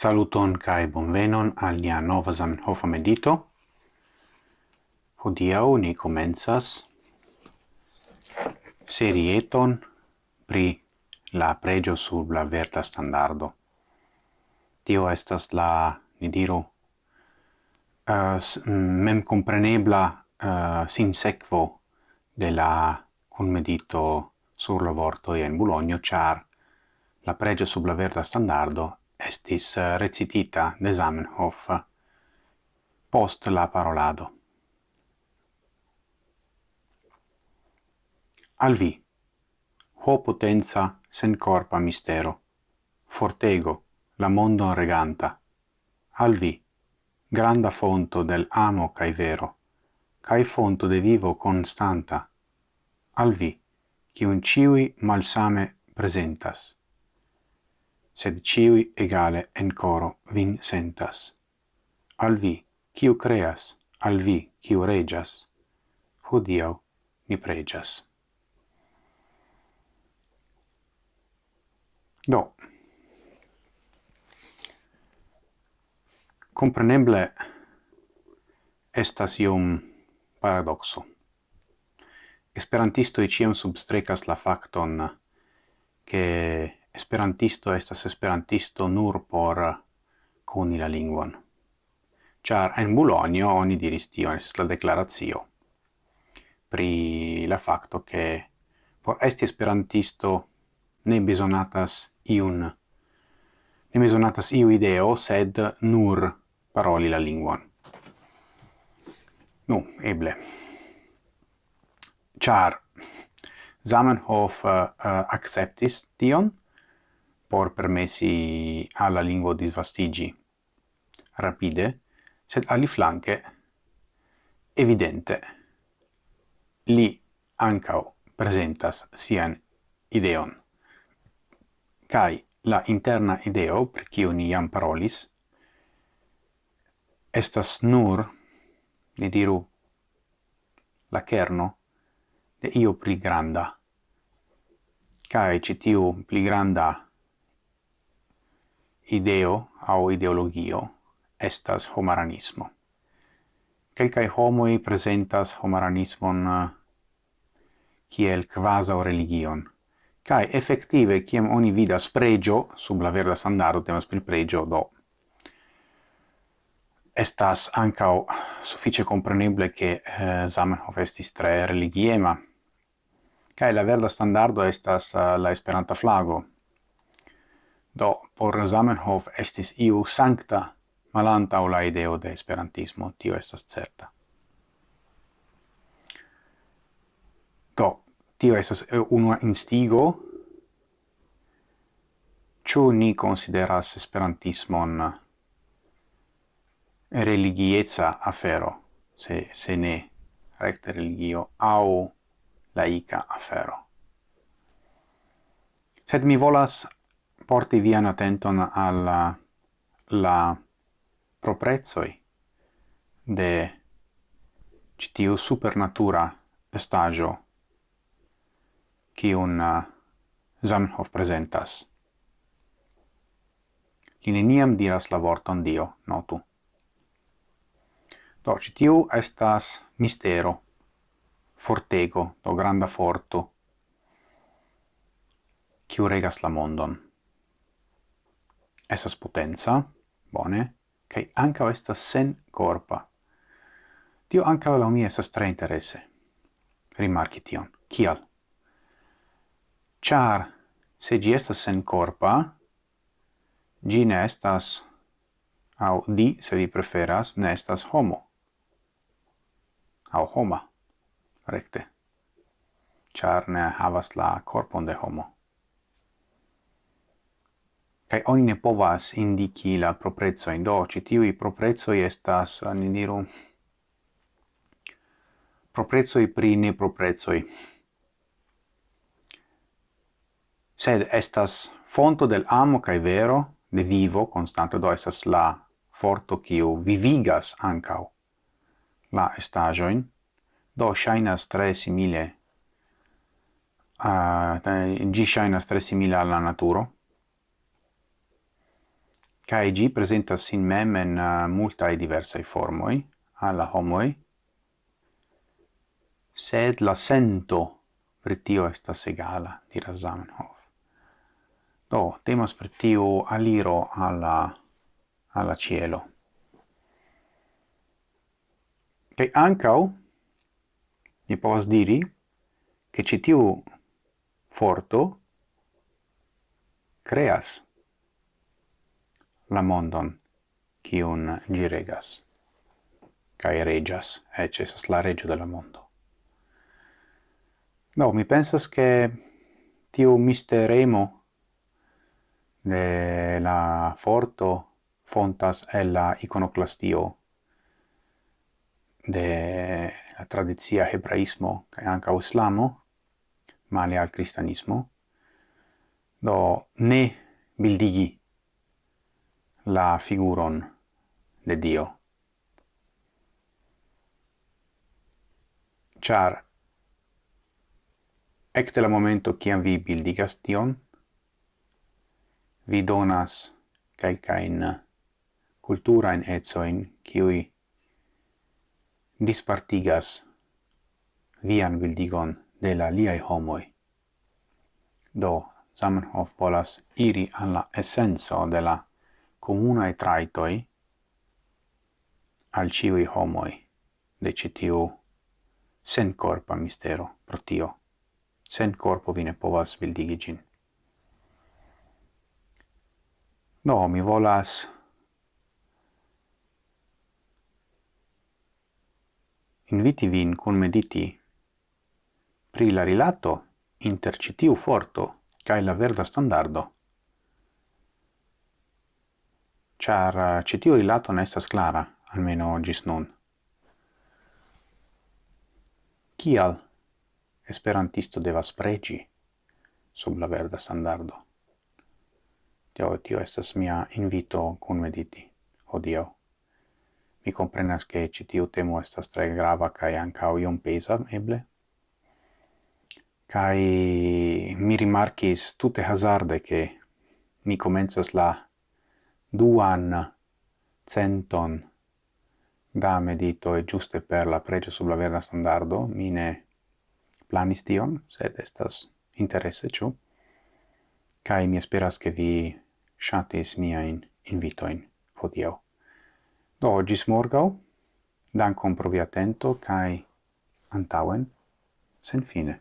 Saluton kai bonvenon al nia nova Zamenhof medito. Hodiaŭ ni komencas serieton pri la pregio sur la verda standardo. Tio estas la, ni diru, eh, uh, mm, mem comprenebla uh, eh, sinsekvo de la conmedito sur la vorto en Bologna, char la pregio sub la verda standardo estis eh, recitita de Zamenhof post la parolado. Al vi, ho potenza sen corpa mistero, fortego, la mondo reganta, al vi, granda fonto del amo cae vero, cae fonto de vivo constanta, al vi, cium ciui malsame presentas sed ciui egale en coro vin sentas. Al vi, ciu creas, al vi, ciu regias, hodiau ni pregias. Do, compreneble estas ium paradoxo. Esperantistoi ciam substrecas la facton che esperantisto estas esperantisto nur por eh, coni la lingvon. Char en Bologna oni diris tio, es la declarazio, pri la facto che por esti esperantisto ne besonatas iun ne besonatas iu ideo, sed nur paroli la lingvon. Nu, eble. Char Zamenhof uh, acceptis tion, por permessi alla lingua di svastigi rapide, sed ali flanque evidente li ancao presentas sian ideon. Kai la interna ideo, per cio ni iam parolis, estas nur, ne diru, la kerno de io pli granda. kai citiu pli granda ideo au ideologio estas homaranismo. Quelcae homoi presentas homaranismon eh, kiel quasi religion, Kai effettive kiam oni vidas pregio, sub la verda standardo temas pri pregio, do estas ancao suffice compreneble che eh, Zamenhof estis tre religiema, Kai la verda standardo estas uh, la esperanta flago, Do, por Zamenhof estis iu sancta malantau la ideo de esperantismo, tio estas certa. Do, tio estas unua instigo, ciu ni consideras esperantismon religieza afero, se, se ne recte religio, au laica afero. Sed mi volas porti vian attenton alla uh, la proprezoi de citiu supernatura estagio cium uh, Zamenhof presentas. Li neniam diras la vorton Dio, notu. Do, citiu estas mistero, fortego, do granda forto, ciu regas la mondon esas potenza, bone, kai anca estas sen corpa. Tio anca la mia esas tre interesse. Rimarci tion. Kial? Char, se gi estas sen corpa, gi ne estas, au di, se vi preferas, ne estas homo. Au homa, recte. Char ne havas la corpon de homo kai oni ne povas indiki la proprezzo in do ci tiu i proprezzo estas eh, ni diru proprezzo pri ne proprezzo sed estas fonto del amo kai vero de vivo constante do estas la forto kiu vivigas ankau la estajoin do shainas tre simile eh, a uh, gi shainas tre simile alla naturo kai gi presentas sin mem en uh, multae diversae formoi alla homoi, sed la sento per tio estas egala, diras Zamenhof. Do, temas per tio aliro alla, alla cielo. kai ancau, ni povas diri, che citiu forto creas la mondon, cium gi regas, cae regas, ec esas la regio de la mondo. No, mi pensas che tiu misteremo de la forto fontas el la iconoclastio de la tradizia hebraismo cae anca islamo, male al cristianismo, do ne bildigi la figuron de Dio. Char ecte la momento ciam vi bildigas tion, vi donas calcain culturain etsoin ciui dispartigas vian bildigon de la liai homoi. Do, Zamenhof volas iri alla essenzo de la comunae traitoi al ciui homoi de citiu sen corpa mistero pro tio. Sen corpo vi ne povas bildigi gin. No, mi volas inviti vin cun mediti pri la rilato inter citiu forto cae la verda standardo char eh, citio rilato ne estas clara, almeno gis nun. Kial esperantisto devas pregi sub la verda standardo? Tio, tio estas mia invito cun mediti, odio. Mi comprenas che citio temo estas tre grava cae ancao iom pesa, eble? kai mi rimarcis tutte hazarde che mi comenzas la duan centon. Da medito e giuste per la pregio sub la verda standardo. Mine planis tion sed estas interesse ciu? kaj mi esperas che vi ŝatis miain invitoin. Hodiaŭ. Do gis morgau. Dan pro vi atento kai antauen sen fine.